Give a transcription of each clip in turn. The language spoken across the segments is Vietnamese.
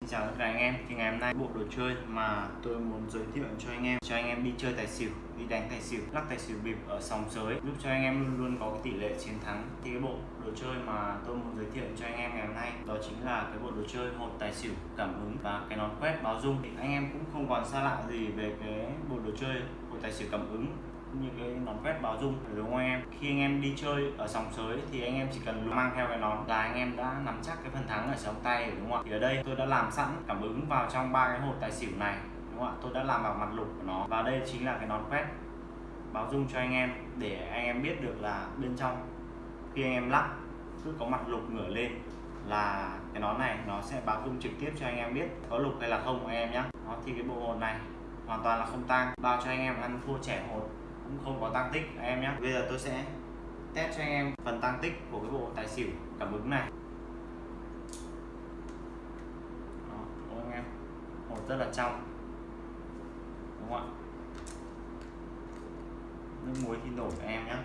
Xin chào tất cả anh em, thì ngày hôm nay bộ đồ chơi mà tôi muốn giới thiệu cho anh em cho anh em đi chơi tài xỉu, đi đánh tài xỉu, lắc tài xỉu bịp ở sòng sới giúp cho anh em luôn luôn có cái tỷ lệ chiến thắng. Thì cái bộ đồ chơi mà tôi muốn giới thiệu cho anh em ngày hôm nay đó chính là cái bộ đồ chơi hột tài xỉu cảm ứng và cái nón quét báo dung. Thì anh em cũng không còn xa lạ gì về cái bộ đồ chơi hột tài xỉu cảm ứng như cái nón vét báo dung đúng không anh em. Khi anh em đi chơi ở sòng sới thì anh em chỉ cần mang theo cái nón là anh em đã nắm chắc cái phần thắng ở trong tay đúng không ạ? Thì ở đây tôi đã làm sẵn cảm ứng vào trong ba cái hột tài xỉu này, đúng không ạ? Tôi đã làm vào mặt lục của nó. Và đây chính là cái nón vét báo dung cho anh em để anh em biết được là bên trong, khi anh em lắc, cứ có mặt lục ngửa lên là cái nón này nó sẽ báo dung trực tiếp cho anh em biết có lục hay là không anh em nhé nó thì cái bộ hồn này hoàn toàn là không tang, bao cho anh em ăn thua trẻ hột cũng không có tăng tích anh em nhé bây giờ tôi sẽ test cho anh em phần tăng tích của cái bộ tài xỉu cảm ứng này. Đó, đúng anh em? Hột rất là trong. Đúng không ạ? Nước muối thì nổi cho em nhé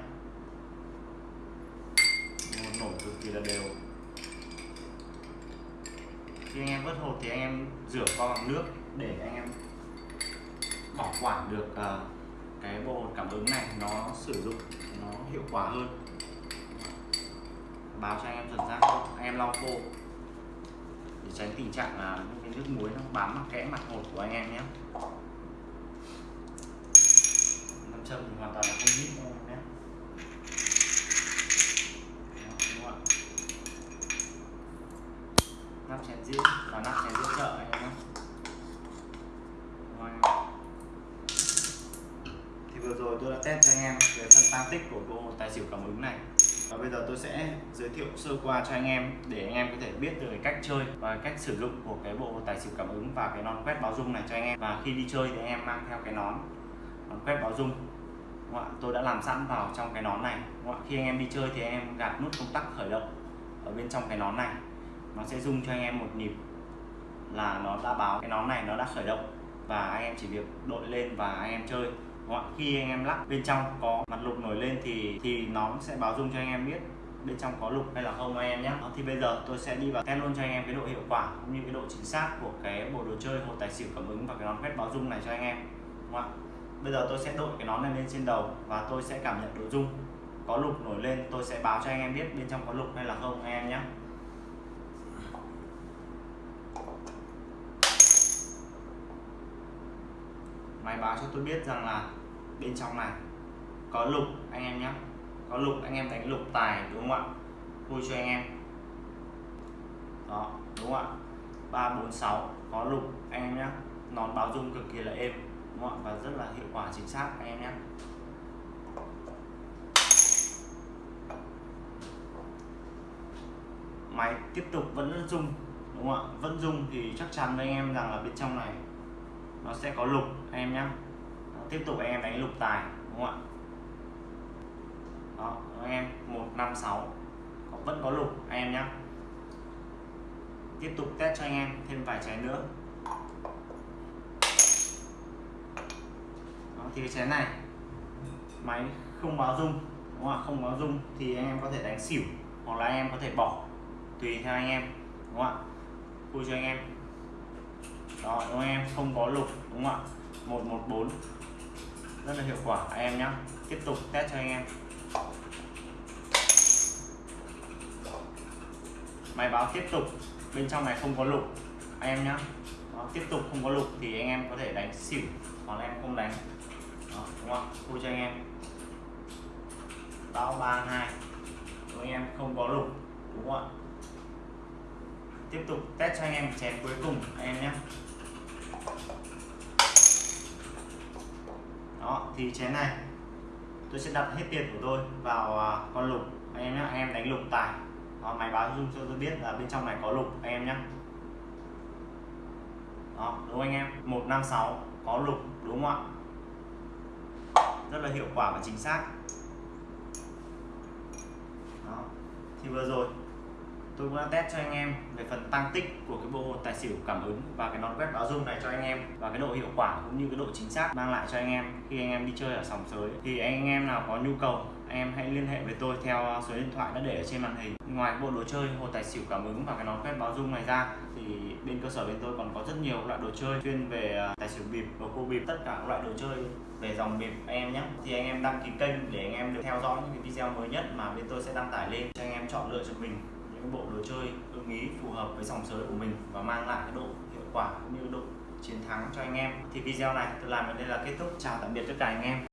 hột nổi cực kỳ là đều. Khi anh em vớt hột thì anh em rửa qua bằng nước để anh em bảo quản được uh, cái bộ cảm ứng này nó sử dụng nó hiệu quả hơn. Báo cho anh em chuẩn xác hơn anh em lau khô. Để tránh tình trạng là những cái nước muối nó bám vào kẽ mặt hột của anh em nhé. Nam châm thì hoàn toàn là không biết anh em nhé nắp chén diễn và nắp chén diễn chợ anh em nhé vừa rồi tôi đã test cho anh em về phần tăng tích của bộ tài xỉu cảm ứng này. Và bây giờ tôi sẽ giới thiệu sơ qua cho anh em để anh em có thể biết được cách chơi và cách sử dụng của cái bộ tài xỉu cảm ứng và cái nón quét báo dung này cho anh em. Và khi đi chơi thì anh em mang theo cái nón nón quét báo dung. Tôi đã làm sẵn vào trong cái nón này. Khi anh em đi chơi thì anh em gạt nút công tắc khởi động ở bên trong cái nón này. Nó sẽ rung cho anh em một nhịp là nó đã báo. Cái nón này nó đã khởi động và anh em chỉ việc đội lên và anh em chơi khi anh em lắc bên trong có mặt lục nổi lên thì thì nó sẽ báo dung cho anh em biết bên trong có lục hay là không anh em nhé. Thì bây giờ tôi sẽ đi vào test luôn cho anh em cái độ hiệu quả cũng như cái độ chính xác của cái bộ đồ chơi hồ tài xỉu cảm ứng và cái nón quét báo dung này cho anh em, đúng không? bây giờ tôi sẽ đội cái nón này lên trên đầu và tôi sẽ cảm nhận độ dung có lục nổi lên. Tôi sẽ báo cho anh em biết bên trong có lục hay là không anh em nhé. Máy báo cho tôi biết rằng là bên trong này. Có lục anh em nhé. Có lục anh em đánh lục tài đúng không ạ? Vui cho anh em? Đó, đúng không ạ? Ba, bốn, sáu, có lục anh em nhé. Nón báo dung cực kỳ là êm, đúng không ạ? Và rất là hiệu quả, chính xác, anh em nhé. Máy tiếp tục vẫn rung đúng không ạ? Vẫn rung thì chắc chắn với anh em rằng là bên trong này nó sẽ có lục, anh em nhé tiếp tục anh em đánh lục tài đúng không ạ? Đó anh em 156 vẫn có lục anh em nhé tiếp tục test cho anh em thêm vài chén nữa. Đó, thì cái chén này máy không báo rung đúng không ạ? Không báo rung thì anh em có thể đánh xỉu hoặc là anh em có thể bỏ tùy theo anh em đúng không ạ? Vui cho anh em. Đó đúng không anh em? Không có lục đúng không ạ? 114 rất là hiệu quả. Anh em nhé tiếp tục test cho anh em. Máy báo tiếp tục. Bên trong này không có lục. Anh em nhé Đó, tiếp tục không có lục thì anh em có thể đánh xỉu. Hoặc là em không đánh. Đó, đúng không? Vui cho anh em. Báo ba hai. Anh em không có lục đúng không ạ? Tiếp tục test cho anh em chén cuối cùng anh em nhé đó thì chén này tôi sẽ đặt hết tiền của tôi vào à, con lục. Anh em nhé anh em đánh lục tài. Đó, máy báo dung cho tôi biết là bên trong này có lục anh em nhé đó đúng không anh em? 156 có lục đúng không ạ? Rất là hiệu quả và chính xác. Đó thì vừa rồi tôi cũng đã test cho anh em về phần tăng tích của cái bộ tài xỉu cảm ứng và cái nón quét báo dung này cho anh em và cái độ hiệu quả cũng như cái độ chính xác mang lại cho anh em khi anh em đi chơi ở sòng sới thì anh em nào có nhu cầu anh em hãy liên hệ với tôi theo số điện thoại đã để ở trên màn hình ngoài bộ đồ chơi hồ tài xỉu cảm ứng và cái nón quét báo dung này ra thì bên cơ sở bên tôi còn có rất nhiều loại đồ chơi chuyên về tài xỉu bịp và cô bịp tất cả các loại đồ chơi về dòng bịp anh em nhé thì anh em đăng ký kênh để anh em được theo dõi những cái video mới nhất mà bên tôi sẽ đăng tải lên cho anh em chọn lựa cho mình những bộ đồ chơi ưng ý phù hợp với dòng giới của mình và mang lại cái độ hiệu quả cũng như độ chiến thắng cho anh em. Thì video này tôi làm đến đây là kết thúc. Chào tạm biệt tất cả anh em.